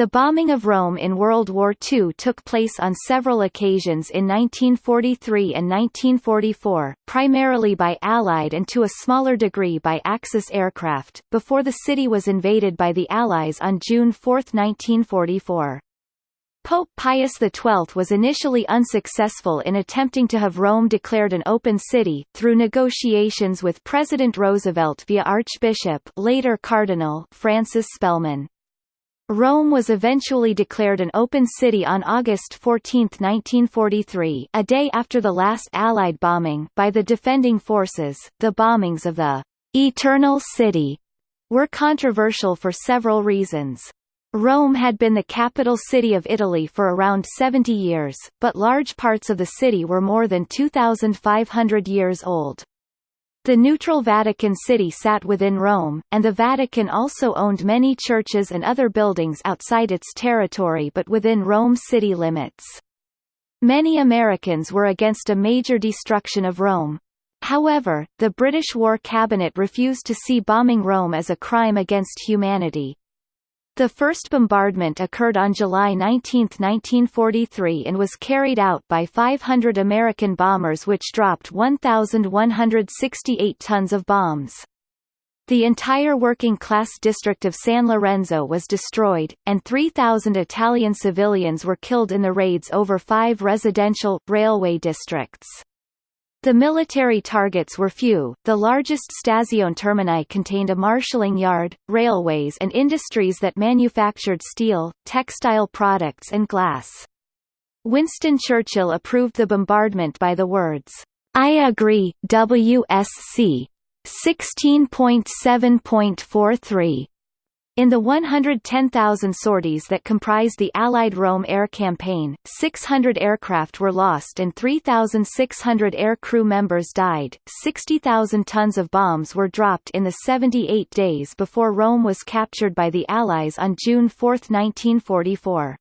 The bombing of Rome in World War II took place on several occasions in 1943 and 1944, primarily by Allied and to a smaller degree by Axis aircraft, before the city was invaded by the Allies on June 4, 1944. Pope Pius XII was initially unsuccessful in attempting to have Rome declared an open city, through negotiations with President Roosevelt via Archbishop later Cardinal Francis Spellman. Rome was eventually declared an open city on August 14, 1943 a day after the last Allied bombing by the defending forces. The bombings of the «Eternal City» were controversial for several reasons. Rome had been the capital city of Italy for around 70 years, but large parts of the city were more than 2,500 years old. The neutral Vatican City sat within Rome, and the Vatican also owned many churches and other buildings outside its territory but within Rome city limits. Many Americans were against a major destruction of Rome. However, the British War Cabinet refused to see bombing Rome as a crime against humanity. The first bombardment occurred on July 19, 1943 and was carried out by 500 American bombers which dropped 1,168 tons of bombs. The entire working-class district of San Lorenzo was destroyed, and 3,000 Italian civilians were killed in the raids over five residential, railway districts. The military targets were few, the largest Stazione termini contained a marshalling yard, railways and industries that manufactured steel, textile products and glass. Winston Churchill approved the bombardment by the words, I agree, WSC 16.7.43. In the 110,000 sorties that comprised the Allied Rome air campaign, 600 aircraft were lost and 3,600 air crew members died. 60,000 tons of bombs were dropped in the 78 days before Rome was captured by the Allies on June 4, 1944.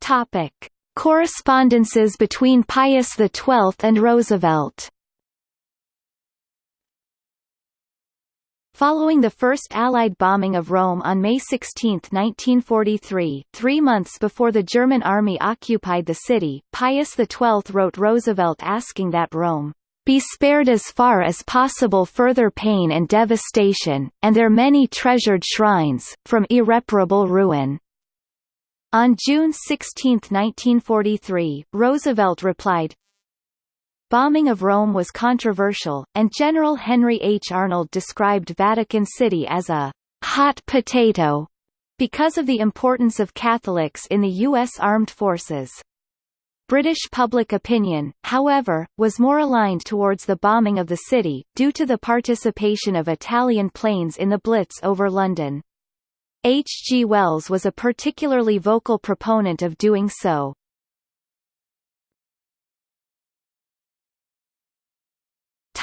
Topic: Correspondences between Pius XII and Roosevelt Following the first Allied bombing of Rome on May 16, 1943, three months before the German army occupied the city, Pius XII wrote Roosevelt asking that Rome be spared as far as possible further pain and devastation, and their many treasured shrines, from irreparable ruin. On June 16, 1943, Roosevelt replied, Bombing of Rome was controversial, and General Henry H. Arnold described Vatican City as a hot potato because of the importance of Catholics in the U.S. armed forces. British public opinion, however, was more aligned towards the bombing of the city, due to the participation of Italian planes in the Blitz over London. H. G. Wells was a particularly vocal proponent of doing so.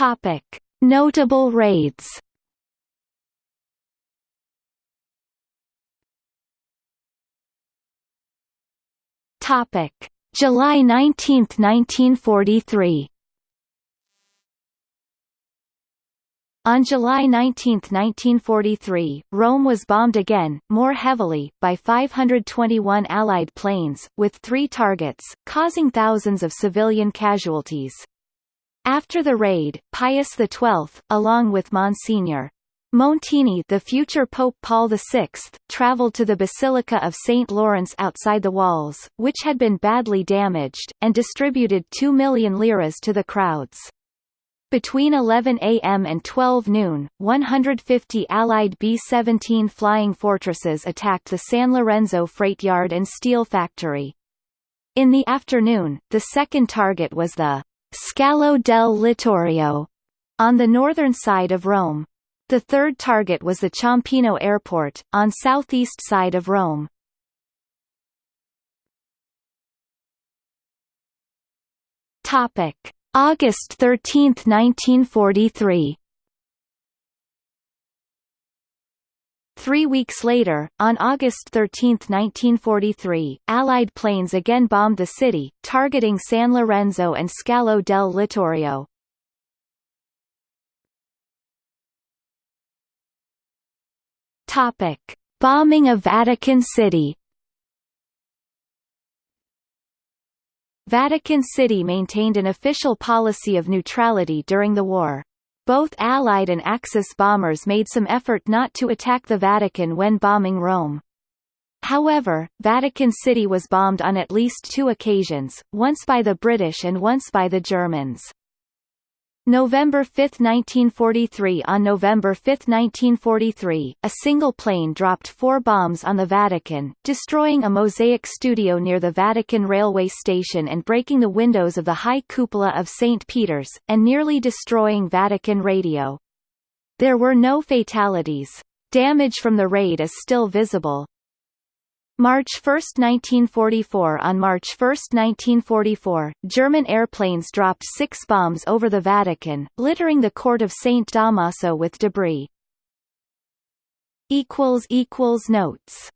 Topic: Notable raids. Topic: July 19, 1943. On July 19, 1943, Rome was bombed again, more heavily, by 521 Allied planes, with three targets, causing thousands of civilian casualties. After the raid, Pius XII, along with Monsignor Montini the future Pope Paul VI, travelled to the Basilica of St. Lawrence outside the walls, which had been badly damaged, and distributed 2 million liras to the crowds. Between 11 a.m. and 12 noon, 150 Allied B-17 flying fortresses attacked the San Lorenzo freight yard and steel factory. In the afternoon, the second target was the Scalo del Littorio, on the northern side of Rome. The third target was the Ciampino Airport, on southeast side of Rome. August 13, 1943. Three weeks later, on August 13, 1943, Allied planes again bombed the city, targeting San Lorenzo and Scalo del Littorio. Topic: Bombing of Vatican City. Vatican City maintained an official policy of neutrality during the war. Both Allied and Axis bombers made some effort not to attack the Vatican when bombing Rome. However, Vatican City was bombed on at least two occasions, once by the British and once by the Germans. November 5, 1943 On November 5, 1943, a single plane dropped four bombs on the Vatican, destroying a mosaic studio near the Vatican railway station and breaking the windows of the high cupola of St. Peter's, and nearly destroying Vatican radio. There were no fatalities. Damage from the raid is still visible. March 1, 1944 On March 1, 1944, German airplanes dropped six bombs over the Vatican, littering the court of St. Damaso with debris. Notes